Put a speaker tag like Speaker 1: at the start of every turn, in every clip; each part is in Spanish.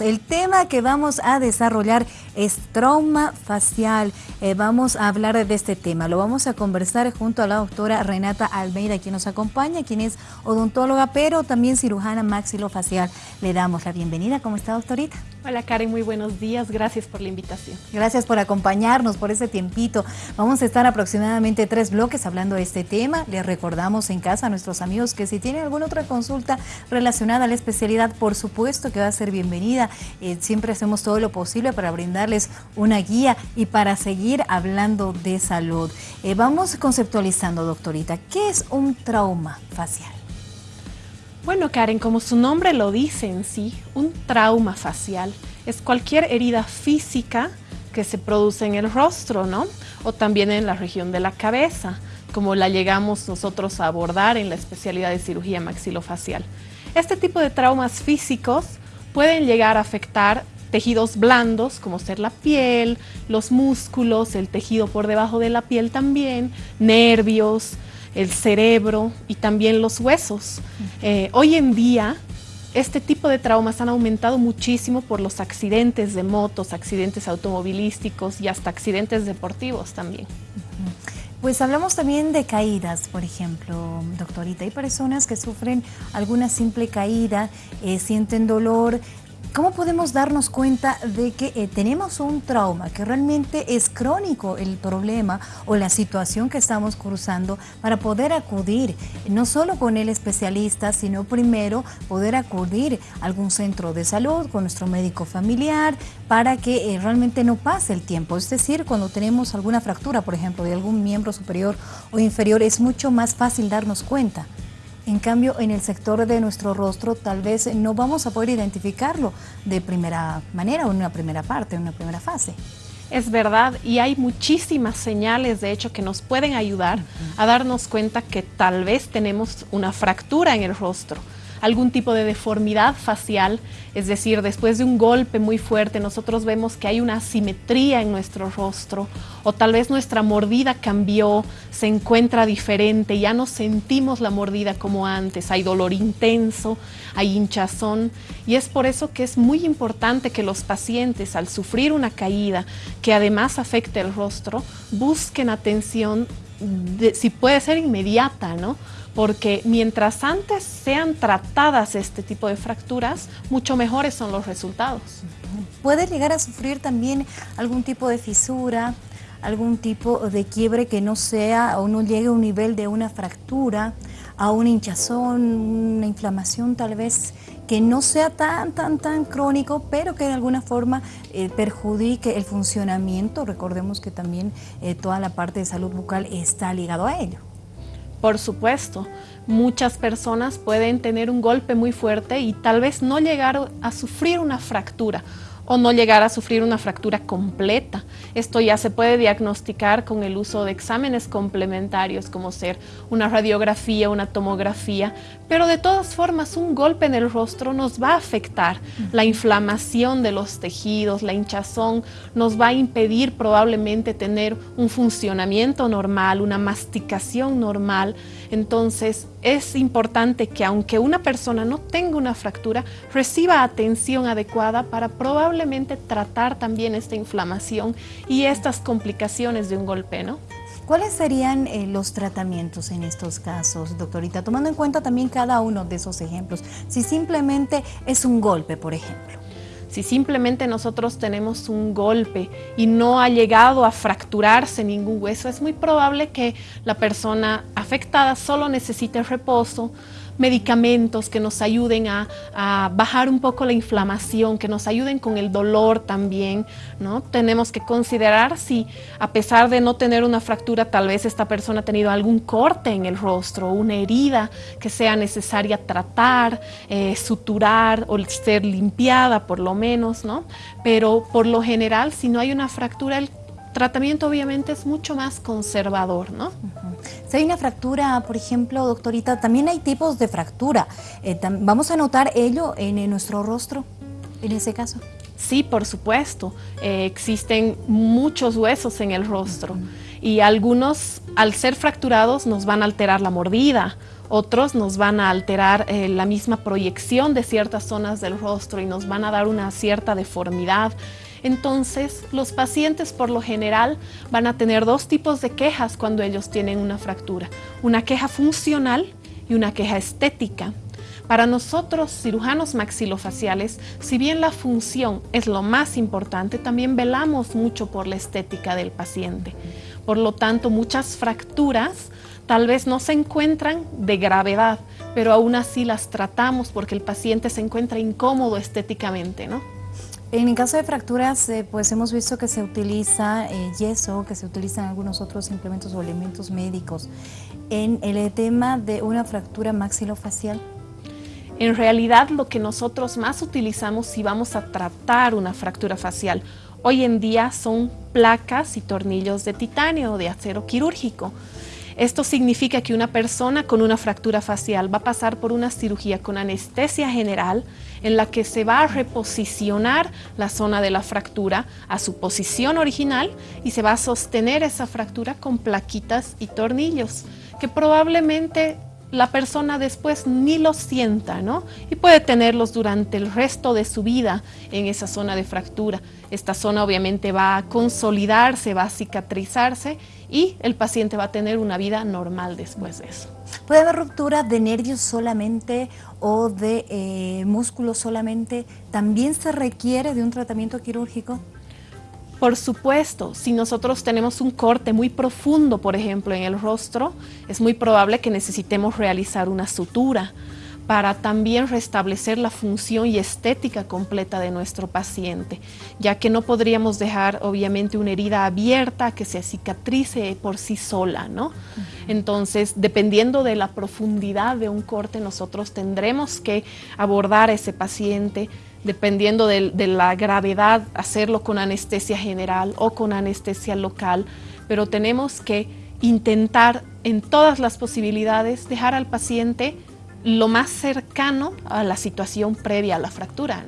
Speaker 1: El tema que vamos a desarrollar es trauma facial. Eh, vamos a hablar de este tema. Lo vamos a conversar junto a la doctora Renata Almeida, quien nos acompaña, quien es odontóloga, pero también cirujana maxilofacial. Le damos la bienvenida. ¿Cómo está, doctorita?
Speaker 2: Hola Karen, muy buenos días. Gracias por la invitación.
Speaker 1: Gracias por acompañarnos, por ese tiempito. Vamos a estar aproximadamente tres bloques hablando de este tema. Les recordamos en casa a nuestros amigos que si tienen alguna otra consulta relacionada a la especialidad, por supuesto que va a ser bienvenida. Eh, siempre hacemos todo lo posible para brindarles una guía y para seguir hablando de salud. Eh, vamos conceptualizando, doctorita, ¿qué es un trauma facial?
Speaker 2: Bueno, Karen, como su nombre lo dice en sí, un trauma facial es cualquier herida física que se produce en el rostro, ¿no? O también en la región de la cabeza, como la llegamos nosotros a abordar en la especialidad de cirugía maxilofacial. Este tipo de traumas físicos pueden llegar a afectar tejidos blandos, como ser la piel, los músculos, el tejido por debajo de la piel también, nervios, el cerebro y también los huesos. Eh, hoy en día, este tipo de traumas han aumentado muchísimo por los accidentes de motos, accidentes automovilísticos y hasta accidentes deportivos también.
Speaker 1: Pues hablamos también de caídas, por ejemplo, doctorita. Hay personas que sufren alguna simple caída, eh, sienten dolor, ¿Cómo podemos darnos cuenta de que eh, tenemos un trauma, que realmente es crónico el problema o la situación que estamos cruzando para poder acudir, no solo con el especialista, sino primero poder acudir a algún centro de salud con nuestro médico familiar para que eh, realmente no pase el tiempo? Es decir, cuando tenemos alguna fractura, por ejemplo, de algún miembro superior o inferior, es mucho más fácil darnos cuenta. En cambio, en el sector de nuestro rostro tal vez no vamos a poder identificarlo de primera manera o en una primera parte, en una primera fase.
Speaker 2: Es verdad, y hay muchísimas señales, de hecho, que nos pueden ayudar a darnos cuenta que tal vez tenemos una fractura en el rostro algún tipo de deformidad facial, es decir, después de un golpe muy fuerte nosotros vemos que hay una asimetría en nuestro rostro o tal vez nuestra mordida cambió, se encuentra diferente, ya no sentimos la mordida como antes, hay dolor intenso, hay hinchazón y es por eso que es muy importante que los pacientes al sufrir una caída que además afecte el rostro busquen atención si puede ser inmediata, ¿no? Porque mientras antes sean tratadas este tipo de fracturas, mucho mejores son los resultados.
Speaker 1: ¿Puede llegar a sufrir también algún tipo de fisura, algún tipo de quiebre que no sea o no llegue a un nivel de una fractura, a una hinchazón, una inflamación tal vez que no sea tan, tan, tan crónico, pero que de alguna forma eh, perjudique el funcionamiento. Recordemos que también eh, toda la parte de salud bucal está ligado a ello.
Speaker 2: Por supuesto, muchas personas pueden tener un golpe muy fuerte y tal vez no llegar a sufrir una fractura o no llegar a sufrir una fractura completa. Esto ya se puede diagnosticar con el uso de exámenes complementarios como ser una radiografía, una tomografía, pero de todas formas un golpe en el rostro nos va a afectar. La inflamación de los tejidos, la hinchazón nos va a impedir probablemente tener un funcionamiento normal, una masticación normal. Entonces es importante que aunque una persona no tenga una fractura, reciba atención adecuada para probablemente tratar también esta inflamación y estas complicaciones de un golpe, ¿no?
Speaker 1: ¿Cuáles serían eh, los tratamientos en estos casos, doctorita? Tomando en cuenta también cada uno de esos ejemplos. Si simplemente es un golpe, por ejemplo.
Speaker 2: Si simplemente nosotros tenemos un golpe y no ha llegado a fracturarse ningún hueso, es muy probable que la persona afectada solo necesite reposo, medicamentos que nos ayuden a, bajar un poco la inflamación, que nos ayuden con el dolor también, ¿no? Tenemos que considerar si a pesar de no tener una fractura, tal vez esta persona ha tenido algún corte en el rostro, una herida que sea necesaria tratar, eh, suturar o ser limpiada por lo menos, ¿no? Pero por lo general, si no hay una fractura, el tratamiento obviamente es mucho más conservador, ¿no?
Speaker 1: Si hay una fractura, por ejemplo, doctorita, también hay tipos de fractura. Eh, ¿Vamos a notar ello en, nuestro rostro, en ese caso?
Speaker 2: Sí, por supuesto. Eh, existen muchos huesos en el rostro y algunos, al ser fracturados, nos van a alterar la mordida otros nos van a alterar eh, la misma proyección de ciertas zonas del rostro y nos van a dar una cierta deformidad. Entonces, los pacientes por lo general van a tener dos tipos de quejas cuando ellos tienen una fractura. Una queja funcional y una queja estética. Para nosotros, cirujanos maxilofaciales, si bien la función es lo más importante, también velamos mucho por la estética del paciente. Por lo tanto, muchas fracturas tal vez no se encuentran de gravedad, pero aún así las tratamos porque el paciente se encuentra incómodo estéticamente, ¿no?
Speaker 1: En caso de fracturas, eh, pues hemos visto que se utiliza eh, yeso, que se utilizan algunos otros implementos o elementos médicos. En el tema de una fractura maxilofacial.
Speaker 2: En realidad, lo que nosotros más utilizamos si vamos a tratar una fractura facial hoy en día son placas y tornillos de titanio o de acero quirúrgico. Esto significa que una persona con una fractura facial va a pasar por una cirugía con anestesia general en la que se va a reposicionar la zona de la fractura a su posición original y se va a sostener esa fractura con plaquitas y tornillos que probablemente la persona después ni los sienta, ¿no? Y puede tenerlos durante el resto de su vida en esa zona de fractura. Esta zona obviamente va a consolidarse, va a cicatrizarse y el paciente va a tener una vida normal después de eso.
Speaker 1: ¿Puede haber ruptura de nervios solamente o de eh, músculos solamente? ¿También se requiere de un tratamiento quirúrgico?
Speaker 2: Por supuesto, si nosotros tenemos un corte muy profundo, por ejemplo, en el rostro, es muy probable que necesitemos realizar una sutura para también restablecer la función y estética completa de nuestro paciente, ya que no podríamos dejar obviamente una herida abierta que se cicatrice por sí sola, ¿no? Entonces, dependiendo de la profundidad de un corte, nosotros tendremos que abordar a ese paciente dependiendo de, la gravedad, hacerlo con anestesia general o con anestesia local, pero tenemos que intentar en todas las posibilidades dejar al paciente lo más cercano a la situación previa a la fractura.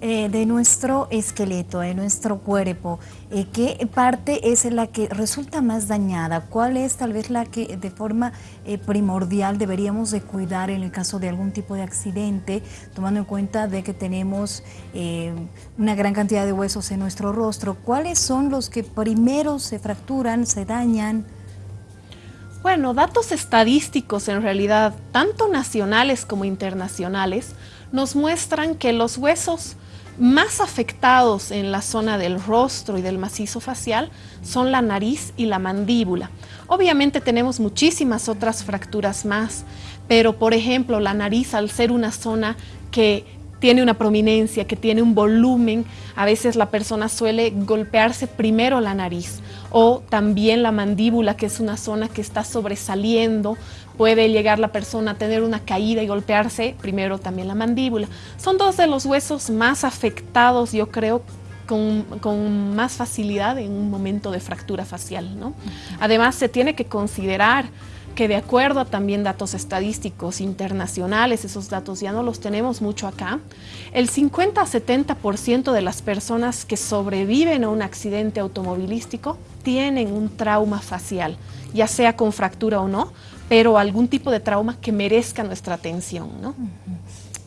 Speaker 1: Eh, de nuestro esqueleto, de nuestro cuerpo, eh, ¿qué parte es la que resulta más dañada? ¿Cuál es tal vez la que de forma eh, primordial deberíamos de cuidar en el caso de algún tipo de accidente, tomando en cuenta de que tenemos una gran cantidad de huesos en nuestro rostro? ¿Cuáles son los que primero se fracturan, se dañan?
Speaker 2: Bueno, datos estadísticos en realidad, tanto nacionales como internacionales, nos muestran que los huesos más afectados en la zona del rostro y del macizo facial son la nariz y la mandíbula. Obviamente tenemos muchísimas otras fracturas más, pero por ejemplo la nariz al ser una zona que tiene una prominencia, que tiene un volumen, a veces la persona suele golpearse primero la nariz o también la mandíbula, que es una zona que está sobresaliendo, puede llegar la persona a tener una caída y golpearse primero también la mandíbula. Son dos de los huesos más afectados, yo creo, con, más facilidad en un momento de fractura facial. ¿no? Además, se tiene que considerar que de acuerdo a también datos estadísticos internacionales, esos datos ya no los tenemos mucho acá, el 50 a 70% de las personas que sobreviven a un accidente automovilístico tienen un trauma facial, ya sea con fractura o no, pero algún tipo de trauma que merezca nuestra atención. ¿no?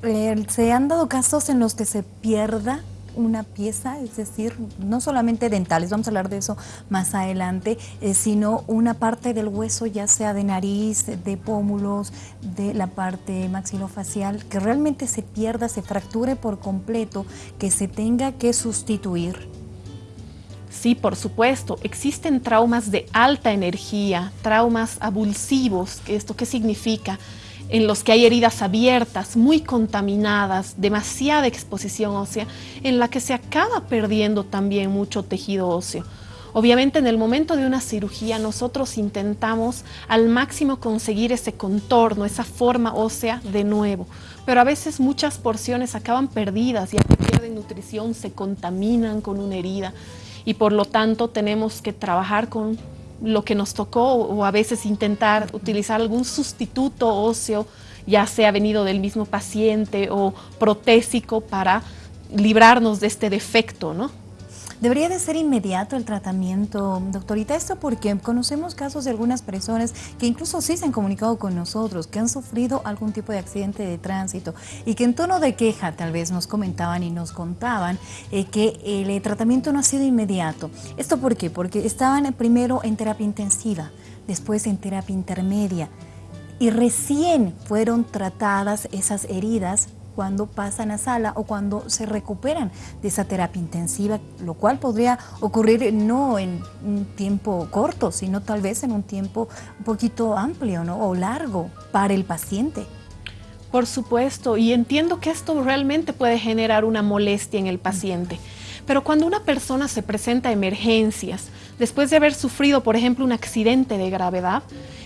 Speaker 1: Eh, ¿Se han dado casos en los que se pierda una pieza, es decir, no solamente dentales, vamos a hablar de eso más adelante, eh, sino una parte del hueso, ya sea de nariz, de pómulos, de la parte maxilofacial, que realmente se pierda, se fracture por completo, que se tenga que sustituir.
Speaker 2: Sí, por supuesto, existen traumas de alta energía, traumas abulsivos, ¿esto qué significa? En los que hay heridas abiertas, muy contaminadas, demasiada exposición ósea, en la que se acaba perdiendo también mucho tejido óseo. Obviamente en el momento de una cirugía nosotros intentamos al máximo conseguir ese contorno, esa forma ósea de nuevo, pero a veces muchas porciones acaban perdidas, ya que pierden nutrición, se contaminan con una herida y por lo tanto tenemos que trabajar con lo que nos tocó o a veces intentar utilizar algún sustituto óseo, ya sea venido del mismo paciente o protésico para librarnos de este defecto, ¿no?
Speaker 1: ¿Debería de ser inmediato el tratamiento, doctorita? Esto porque conocemos casos de algunas personas que incluso sí se han comunicado con nosotros, que han sufrido algún tipo de accidente de tránsito y que en tono de queja tal vez nos comentaban y nos contaban eh, que el tratamiento no ha sido inmediato. ¿Esto por qué? Porque estaban primero en terapia intensiva, después en terapia intermedia y recién fueron tratadas esas heridas cuando pasan a sala o cuando se recuperan de esa terapia intensiva, lo cual podría ocurrir no en un tiempo corto, sino tal vez en un tiempo un poquito amplio ¿no? o largo para el paciente.
Speaker 2: Por supuesto, y entiendo que esto realmente puede generar una molestia en el paciente. Pero cuando una persona se presenta a emergencias, después de haber sufrido, por ejemplo, un accidente de gravedad,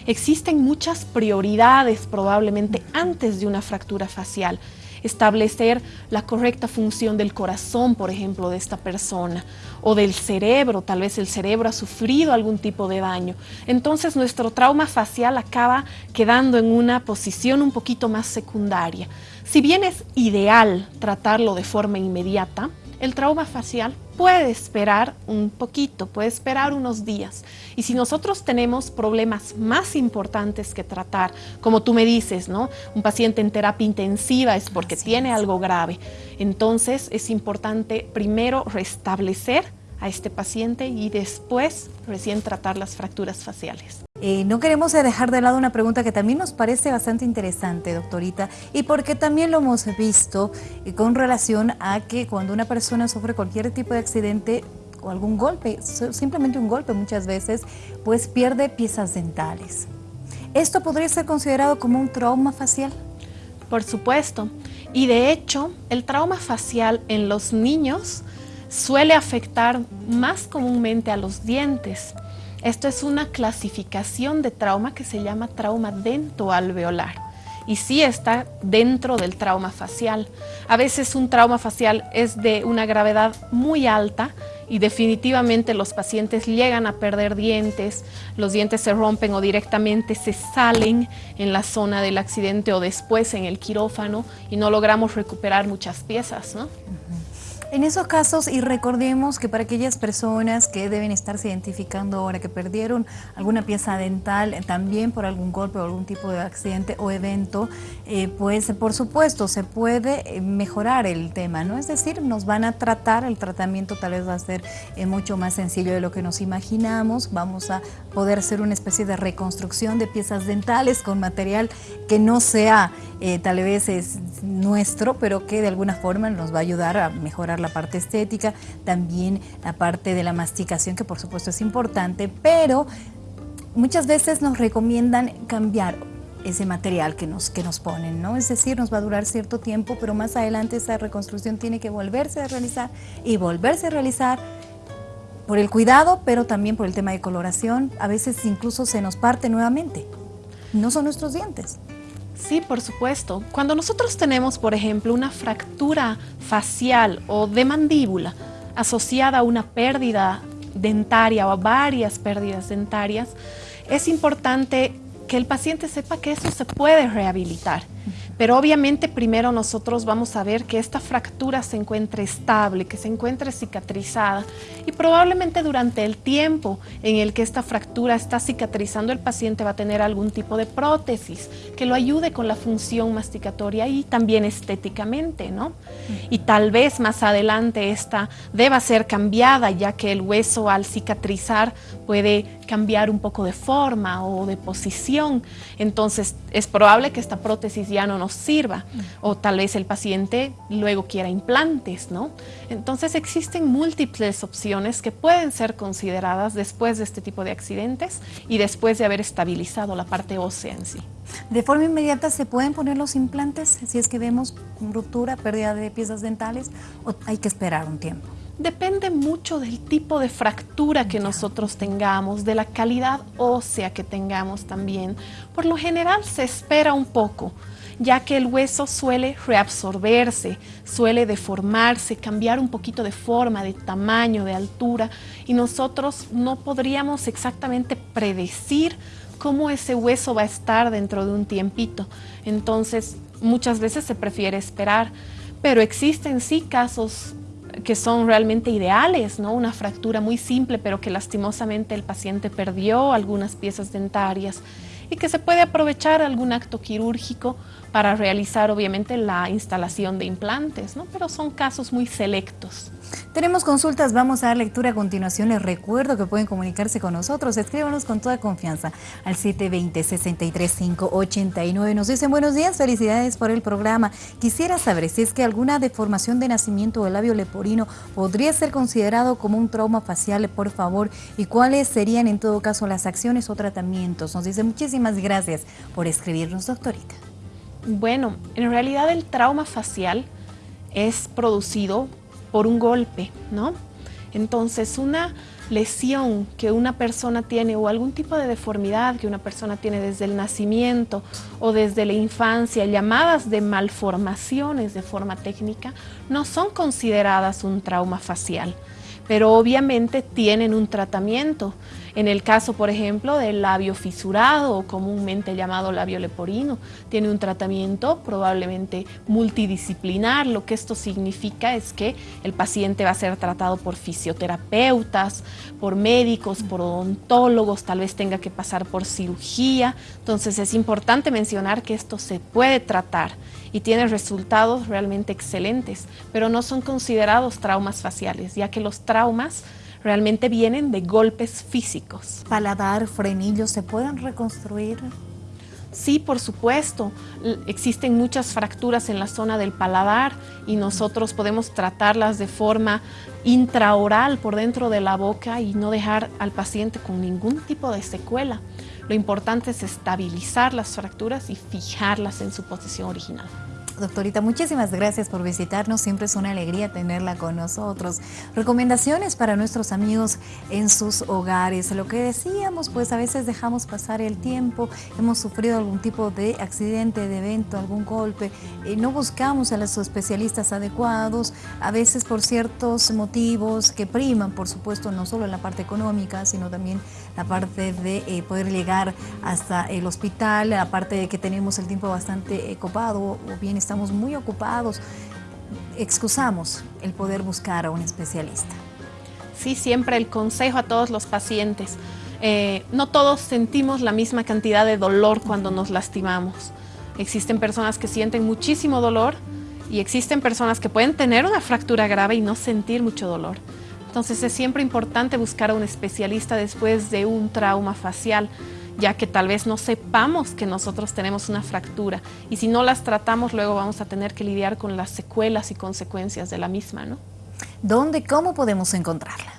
Speaker 2: existen muchas prioridades probablemente antes de una fractura facial establecer la correcta función del corazón, por ejemplo, de esta persona, o del cerebro, tal vez el cerebro ha sufrido algún tipo de daño. Entonces nuestro trauma facial acaba quedando en una posición un poquito más secundaria. Si bien es ideal tratarlo de forma inmediata, el trauma facial puede esperar un poquito, puede esperar unos días. Y si nosotros tenemos problemas más importantes que tratar, como tú me dices, ¿no? Un paciente en terapia intensiva es porque tiene algo grave. Entonces es importante primero restablecer a este paciente y después recién tratar las fracturas faciales.
Speaker 1: Eh, no queremos dejar de lado una pregunta que también nos parece bastante interesante, doctorita, y porque también lo hemos visto eh, con relación a que cuando una persona sufre cualquier tipo de accidente o algún golpe, simplemente un golpe muchas veces, pues pierde piezas dentales. ¿Esto podría ser considerado como un trauma facial?
Speaker 2: Por supuesto. Y de hecho, el trauma facial en los niños suele afectar más comúnmente a los dientes. Esto es una clasificación de trauma que se llama trauma dentoalveolar y sí está dentro del trauma facial. A veces un trauma facial es de una gravedad muy alta y definitivamente los pacientes llegan a perder dientes, los dientes se rompen o directamente se salen en la zona del accidente o después en el quirófano y no logramos recuperar muchas piezas. ¿no?
Speaker 1: En esos casos, y recordemos que para aquellas personas que deben estarse identificando ahora que perdieron alguna pieza dental, eh, también por algún golpe o algún tipo de accidente o evento, eh, pues por supuesto se puede eh, mejorar el tema, ¿no? Es decir, nos van a tratar, el tratamiento tal vez va a ser mucho más sencillo de lo que nos imaginamos, vamos a poder hacer una especie de reconstrucción de piezas dentales con material que no sea tal vez es nuestro, pero que de alguna forma nos va a ayudar a mejorar la parte estética, también la parte de la masticación, que por supuesto es importante, pero muchas veces nos recomiendan cambiar ese material que nos, que nos ponen, ¿no? Es decir, nos va a durar cierto tiempo, pero más adelante esa reconstrucción tiene que volverse a realizar y volverse a realizar por el cuidado, pero también por el tema de coloración. A veces incluso se nos parte nuevamente. No son nuestros dientes.
Speaker 2: Sí, por supuesto. Cuando nosotros tenemos, por ejemplo, una fractura facial o de mandíbula asociada a una pérdida dentaria o a varias pérdidas dentarias, es importante que el paciente sepa que eso se puede rehabilitar. Pero obviamente primero nosotros vamos a ver que esta fractura se encuentre estable, que se encuentre cicatrizada y probablemente durante el tiempo en el que esta fractura está cicatrizando el paciente va a tener algún tipo de prótesis que lo ayude con la función masticatoria y también estéticamente, ¿no? Y tal vez más adelante esta deba ser cambiada ya que el hueso al cicatrizar puede cambiar un poco de forma o de posición. Entonces es probable que esta prótesis ya no nos sirva o tal vez el paciente luego quiera implantes, ¿no? Entonces existen múltiples opciones que pueden ser consideradas después de este tipo de accidentes y después de haber estabilizado la parte ósea en sí.
Speaker 1: ¿De forma inmediata se pueden poner los implantes si es que vemos ruptura, pérdida de piezas dentales o hay que esperar un tiempo?
Speaker 2: Depende mucho del tipo de fractura que nosotros tengamos, de la calidad ósea que tengamos también. Por lo general se espera un poco, ya que el hueso suele reabsorberse, suele deformarse, cambiar un poquito de forma, de tamaño, de altura, y nosotros no podríamos exactamente predecir cómo ese hueso va a estar dentro de un tiempito. Entonces, muchas veces se prefiere esperar, pero existen sí casos que son realmente ideales, ¿no? Una fractura muy simple, pero que lastimosamente el paciente perdió algunas piezas dentarias y que se puede aprovechar algún acto quirúrgico para realizar obviamente la instalación de implantes, ¿no? pero son casos muy selectos.
Speaker 1: Tenemos consultas, vamos a dar lectura a continuación. Les recuerdo que pueden comunicarse con nosotros. Escríbanos con toda confianza al 720-63589. Nos dicen buenos días, felicidades por el programa. Quisiera saber si es que alguna deformación de nacimiento del labio leporino podría ser considerado como un trauma facial, por favor, y cuáles serían en todo caso las acciones o tratamientos. Nos dice muchísimas gracias por escribirnos, doctorita.
Speaker 2: Bueno, en realidad el trauma facial es producido por un golpe, ¿no? Entonces, una lesión que una persona tiene o algún tipo de deformidad que una persona tiene desde el nacimiento o desde la infancia, llamadas de malformaciones de forma técnica, no son consideradas un trauma facial, pero obviamente tienen un tratamiento. En el caso, por ejemplo, del labio fisurado comúnmente llamado labio leporino, tiene un tratamiento probablemente multidisciplinar. Lo que esto significa es que el paciente va a ser tratado por fisioterapeutas, por médicos, por odontólogos, tal vez tenga que pasar por cirugía. Entonces es importante mencionar que esto se puede tratar y tiene resultados realmente excelentes, pero no son considerados traumas faciales, ya que los traumas realmente vienen de golpes físicos.
Speaker 1: Paladar, frenillos, ¿se pueden reconstruir?
Speaker 2: Sí, por supuesto. Existen muchas fracturas en la zona del paladar y nosotros podemos tratarlas de forma intraoral por dentro de la boca y no dejar al paciente con ningún tipo de secuela. Lo importante es estabilizar las fracturas y fijarlas en su posición original.
Speaker 1: Doctorita, muchísimas gracias por visitarnos. Siempre es una alegría tenerla con nosotros. Recomendaciones para nuestros amigos en sus hogares. Lo que decíamos, pues a veces dejamos pasar el tiempo, hemos sufrido algún tipo de accidente, de evento, algún golpe, y no buscamos a los especialistas adecuados, a veces por ciertos motivos que priman, por supuesto, no solo en la parte económica, sino también la parte de eh, poder llegar hasta el hospital, la parte de que tenemos el tiempo bastante copado o bien estamos muy ocupados, excusamos el poder buscar a un especialista.
Speaker 2: Sí, siempre el consejo a todos los pacientes. Eh, no todos sentimos la misma cantidad de dolor cuando nos lastimamos. Existen personas que sienten muchísimo dolor y existen personas que pueden tener una fractura grave y no sentir mucho dolor. Entonces es siempre importante buscar a un especialista después de un trauma facial ya que tal vez no sepamos que nosotros tenemos una fractura y si no las tratamos luego vamos a tener que lidiar con las secuelas y consecuencias de la misma, ¿no?
Speaker 1: ¿Dónde, cómo podemos encontrarla?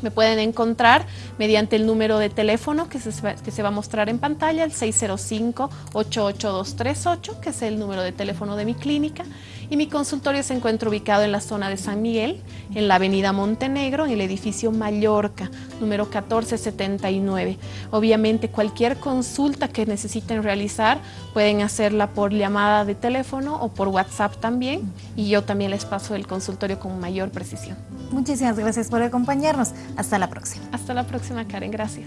Speaker 2: Me pueden encontrar mediante el número de teléfono que se, que se va a mostrar en pantalla, el 605-88238, que es el número de teléfono de mi clínica. Y mi consultorio se encuentra ubicado en la zona de San Miguel, en la avenida Montenegro, en el edificio Mallorca, número 1479. Obviamente cualquier consulta que necesiten realizar pueden hacerla por llamada de teléfono o por WhatsApp también y yo también les paso el consultorio con mayor precisión.
Speaker 1: Muchísimas gracias por acompañarnos. Hasta la próxima.
Speaker 2: Hasta la próxima, Karen. Gracias.